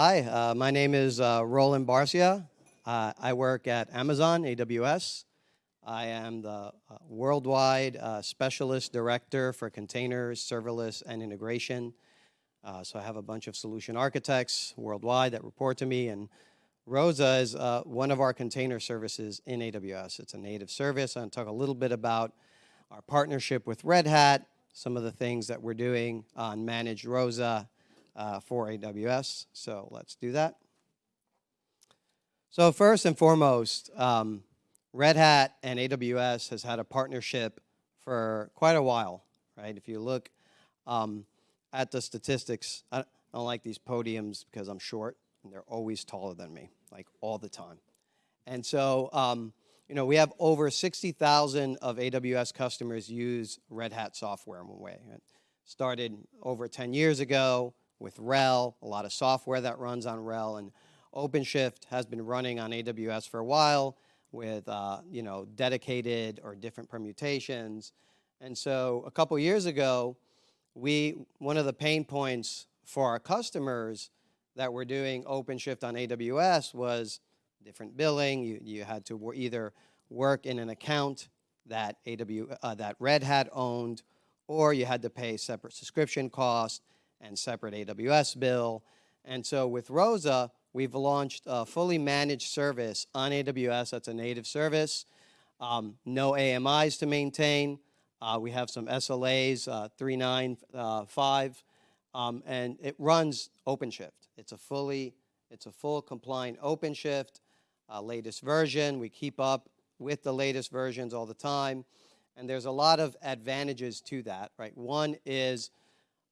Hi, uh, my name is uh, Roland Barcia. Uh, I work at Amazon AWS. I am the uh, worldwide uh, specialist director for containers, serverless, and integration. Uh, so I have a bunch of solution architects worldwide that report to me, and Rosa is one of our container services in AWS. It's a native service. To talk a little bit about our partnership with Red Hat, some of the things that we're doing on Managed Rosa, uh, for AWS. So let's do that. So first and foremost, um, Red Hat and AWS has had a partnership for quite a while, right? If you look um, at the statistics, I don't like these podiums because I'm short and they're always taller than me, like all the time. And so, um, you know, we have over 60,000 of AWS customers use Red Hat software in one way. It started over 10 years ago with RHEL, a lot of software that runs on RHEL, and OpenShift has been running on AWS for a while with uh, you know dedicated or different permutations. And so a couple years ago, we one of the pain points for our customers that were doing OpenShift on AWS was different billing. You, you had to either work in an account that AW, uh, that Red Hat owned, or you had to pay separate subscription cost and separate AWS bill. And so with Rosa, we've launched a fully managed service on AWS. That's a native service. Um, no AMIs to maintain. Uh, we have some SLAs, uh, 395, uh, um, and it runs OpenShift. It's a fully, it's a full compliant OpenShift, uh, latest version. We keep up with the latest versions all the time. And there's a lot of advantages to that, right? One is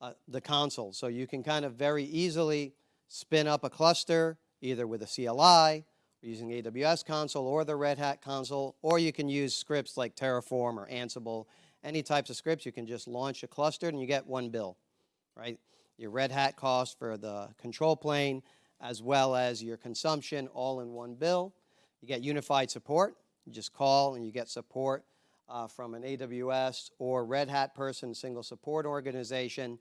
uh, the console. So you can kind of very easily spin up a cluster either with a CLI, using AWS console or the Red Hat console, or you can use scripts like Terraform or Ansible. Any types of scripts, you can just launch a cluster and you get one bill, right? Your Red Hat cost for the control plane, as well as your consumption all in one bill. You get unified support. You just call and you get support uh, from an AWS or Red Hat person, single support organization,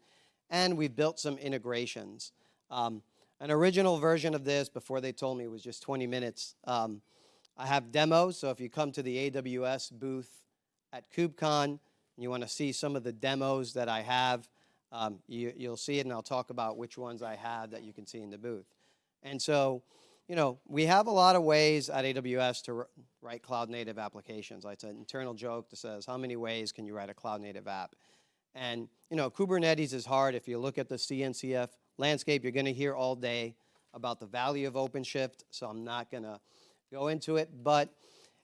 and we've built some integrations. Um, an original version of this, before they told me, it was just 20 minutes. Um, I have demos, so if you come to the AWS booth at KubeCon and you want to see some of the demos that I have, um, you, will see it and I'll talk about which ones I have that you can see in the booth. And so you know, we have a lot of ways at AWS to write cloud native applications. It's an internal joke that says, how many ways can you write a cloud native app? And, you know, Kubernetes is hard. If you look at the CNCF landscape, you're going to hear all day about the value of OpenShift, so I'm not going to go into it, but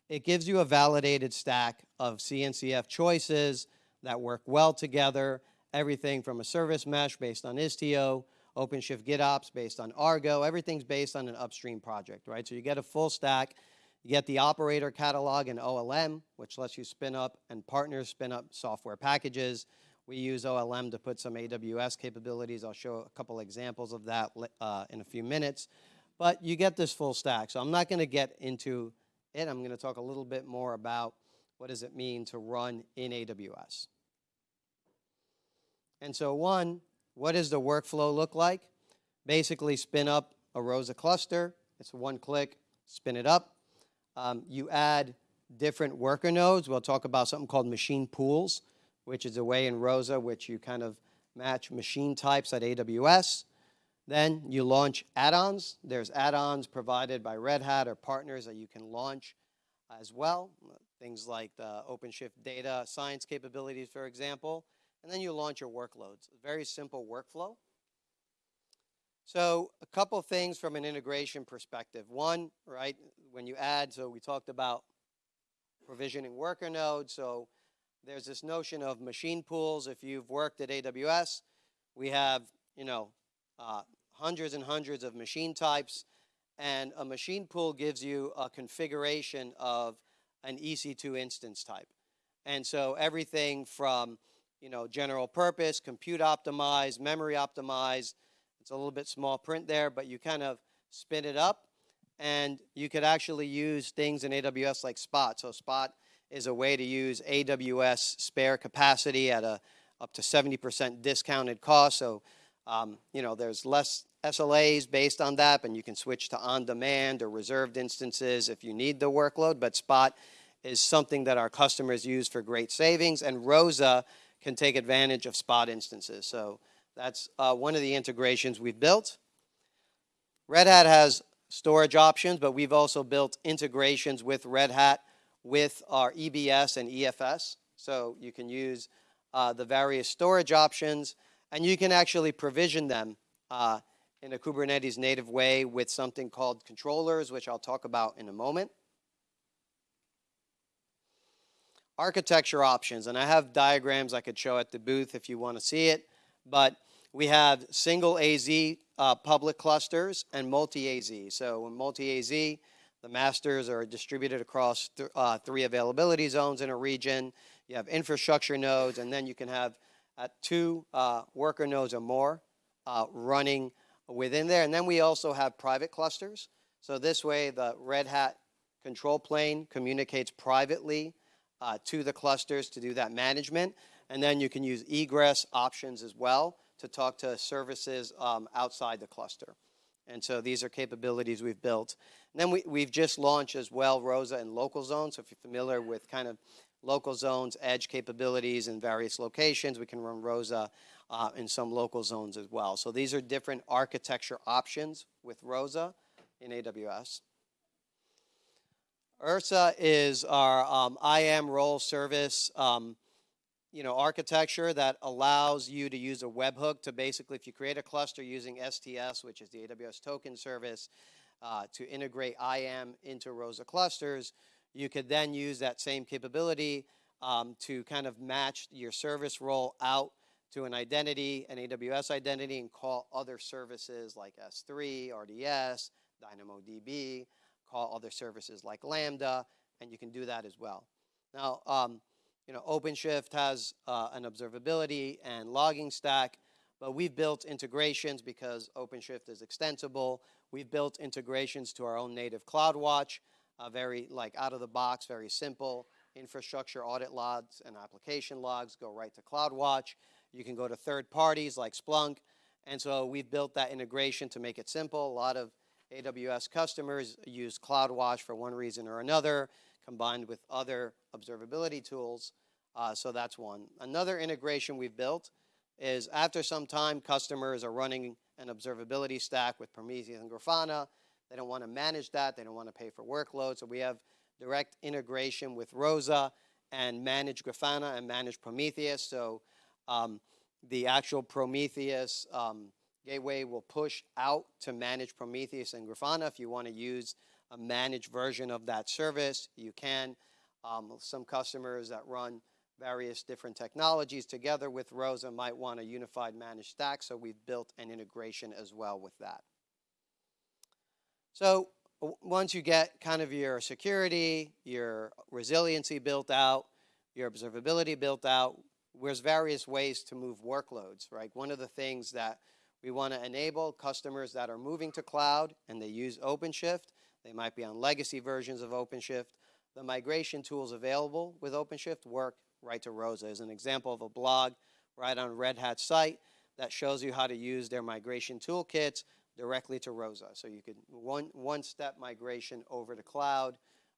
it gives you a validated stack of CNCF choices that work well together, everything from a service mesh based on Istio OpenShift GitOps based on Argo. Everything's based on an upstream project, right? So you get a full stack. You get the operator catalog and OLM, which lets you spin up and partners spin up software packages. We use OLM to put some AWS capabilities. I'll show a couple examples of that uh, in a few minutes. But you get this full stack. So I'm not going to get into it. I'm going to talk a little bit more about what does it mean to run in AWS. And so one, what does the workflow look like? Basically spin up a Rosa cluster. It's one click, spin it up. Um, you add different worker nodes. We'll talk about something called machine pools, which is a way in Rosa which you kind of match machine types at AWS. Then you launch add-ons. There's add-ons provided by Red Hat or partners that you can launch as well. Things like the OpenShift data science capabilities, for example and then you launch your workloads. Very simple workflow. So a couple things from an integration perspective. One, right, when you add, so we talked about provisioning worker nodes. So there's this notion of machine pools. If you've worked at AWS, we have, you know, uh, hundreds and hundreds of machine types. And a machine pool gives you a configuration of an EC2 instance type. And so everything from you know, general purpose, compute optimized, memory optimized. It's a little bit small print there, but you kind of spin it up and you could actually use things in AWS like Spot. So Spot is a way to use AWS spare capacity at a up to 70% discounted cost. So, um, you know, there's less SLAs based on that, and you can switch to on-demand or reserved instances if you need the workload. But Spot is something that our customers use for great savings, and ROSA can take advantage of Spot instances. So that's uh, one of the integrations we've built. Red Hat has storage options, but we've also built integrations with Red Hat with our EBS and EFS. So you can use uh, the various storage options, and you can actually provision them uh, in a Kubernetes native way with something called controllers, which I'll talk about in a moment. Architecture options, and I have diagrams I could show at the booth if you want to see it, but we have single AZ uh, public clusters and multi-AZ. So in multi-AZ, the masters are distributed across th uh, three availability zones in a region. You have infrastructure nodes, and then you can have uh, two uh, worker nodes or more uh, running within there. And then we also have private clusters. So this way, the Red Hat control plane communicates privately uh, to the clusters to do that management. And then you can use egress options as well to talk to services um, outside the cluster. And so these are capabilities we've built. And then we, we've just launched as well ROSA and local zones. So if you're familiar with kind of local zones, edge capabilities in various locations, we can run ROSA uh, in some local zones as well. So these are different architecture options with ROSA in AWS. IRSA is our um, IAM role service um, you know, architecture that allows you to use a webhook to basically, if you create a cluster using STS, which is the AWS token service, uh, to integrate IAM into ROSA clusters, you could then use that same capability um, to kind of match your service role out to an identity, an AWS identity, and call other services like S3, RDS, DynamoDB, call other services like Lambda, and you can do that as well. Now, um, you know, OpenShift has uh, an observability and logging stack, but we've built integrations because OpenShift is extensible. We've built integrations to our own native CloudWatch, uh, very like out of the box, very simple. Infrastructure audit logs and application logs go right to CloudWatch. You can go to third parties like Splunk. And so we've built that integration to make it simple. A lot of AWS customers use CloudWatch for one reason or another combined with other observability tools. Uh, so that's one. Another integration we've built is after some time, customers are running an observability stack with Prometheus and Grafana. They don't want to manage that. They don't want to pay for workloads. So we have direct integration with Rosa and manage Grafana and manage Prometheus. So um, the actual Prometheus um, gateway will push out to manage Prometheus and Grafana if you want to use a managed version of that service. You can. Um, some customers that run various different technologies together with ROSA might want a unified managed stack, so we've built an integration as well with that. So once you get kind of your security, your resiliency built out, your observability built out, there's various ways to move workloads, right? One of the things that we want to enable customers that are moving to cloud and they use OpenShift they might be on legacy versions of OpenShift. The migration tools available with OpenShift work right to ROSA. As an example of a blog right on Red Hat's site that shows you how to use their migration toolkits directly to ROSA. So you could one one step migration over to cloud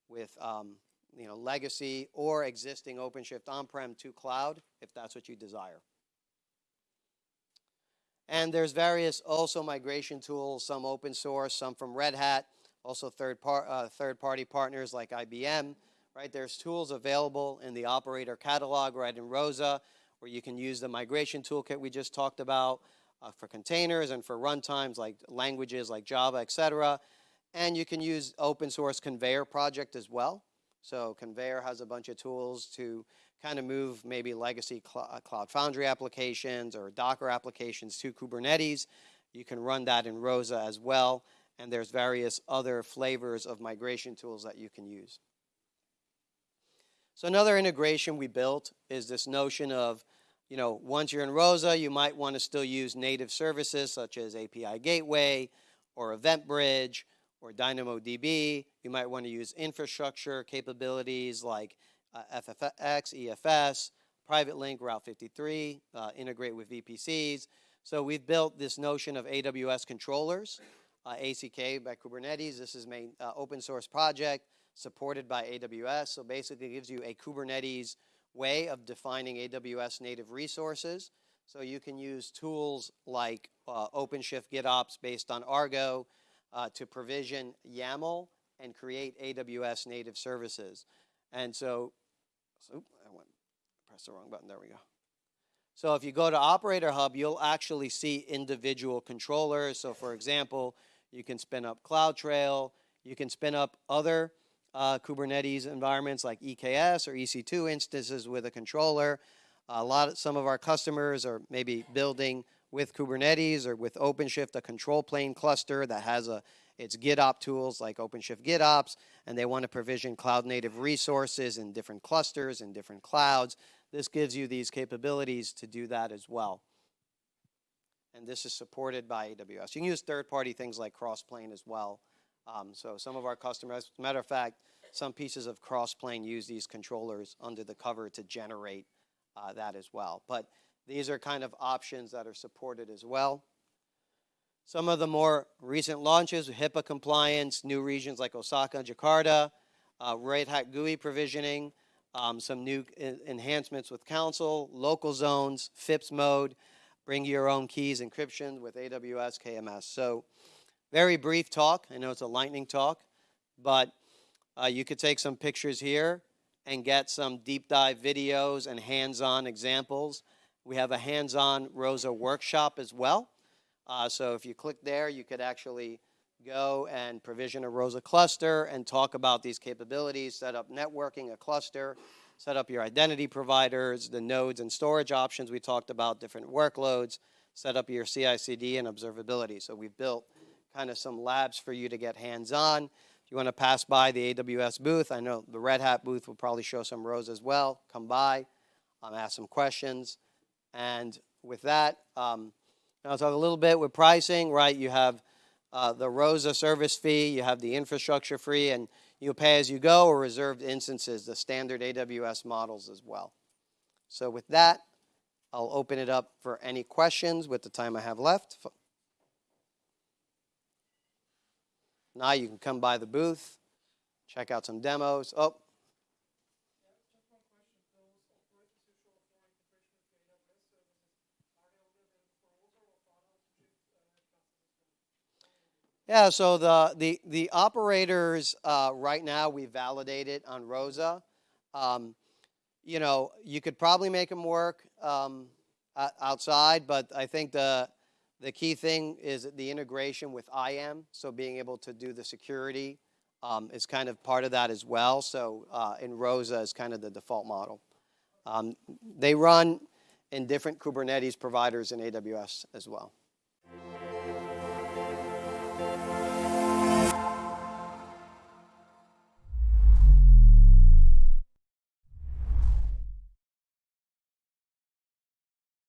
with um, you know legacy or existing OpenShift on-prem to cloud if that's what you desire. And there's various also migration tools, some open source, some from Red Hat also third, par uh, third party partners like IBM, right? There's tools available in the operator catalog right in ROSA where you can use the migration toolkit we just talked about uh, for containers and for runtimes like languages like Java, etc. And you can use open source Konveyor project as well. So Konveyor has a bunch of tools to kind of move maybe legacy cl uh, Cloud Foundry applications or Docker applications to Kubernetes. You can run that in ROSA as well and there's various other flavors of migration tools that you can use. So another integration we built is this notion of, you know, once you're in ROSA, you might want to still use native services such as API Gateway or EventBridge or DynamoDB. You might want to use infrastructure capabilities like uh, FSx, EFS, Private Link, Route 53, uh, integrate with VPCs. So we've built this notion of AWS controllers, uh, ACK by Kubernetes. This is an uh, open source project supported by AWS. So basically it gives you a Kubernetes way of defining AWS native resources. So you can use tools like uh, OpenShift GitOps based on Argo uh, to provision YAML and create AWS native services. And so, so I went, press the wrong button, there we go. So if you go to Operator Hub, you'll actually see individual controllers. So for example, you can spin up CloudTrail, you can spin up other uh, Kubernetes environments like EKS or EC2 instances with a controller. A lot of, some of our customers are maybe building with Kubernetes or with OpenShift a control plane cluster that has a its GitOps tools like OpenShift GitOps, and they want to provision cloud native resources in different clusters and different clouds. This gives you these capabilities to do that as well. And this is supported by AWS. You can use third-party things like Crossplane as well. Um, so some of our customers, matter of fact, some pieces of Crossplane use these controllers under the cover to generate uh, that as well. But these are kind of options that are supported as well. Some of the more recent launches, HIPAA compliance, new regions like Osaka, Jakarta, uh, Red Hat GUI provisioning, um, some new enhancements with Consul, local zones, FIPS mode, bring your own keys encryption with AWS KMS. So very brief talk. I know it's a lightning talk, but uh, you could take some pictures here and get some deep dive videos and hands-on examples. We have a hands-on ROSA workshop as well. Uh, so if you click there, you could actually go and provision a ROSA cluster and talk about these capabilities, set up networking, a cluster, set up your identity providers, the nodes and storage options we talked about, different workloads, set up your CI/CD and observability. So we've built kind of some labs for you to get hands-on. If you want to pass by the AWS booth, I know the Red Hat booth will probably show some rows as well. Come by, um, ask some questions. And with that, um, I'll talk a little bit with pricing, right? You have uh, the ROSA service fee, you have the infrastructure fee, and you pay as you go or reserved instances, the standard AWS models as well. So with that, I'll open it up for any questions with the time I have left. Now you can come by the booth, check out some demos. Oh. Yeah, so the, the, the operators uh, right now we validate it on ROSA. Um, you know, you could probably make them work um, outside, but I think the, the key thing is the integration with IAM, so being able to do the security um, is kind of part of that as well. So uh, in ROSA is kind of the default model. Um, they run in different Kubernetes providers in AWS as well. Thank you.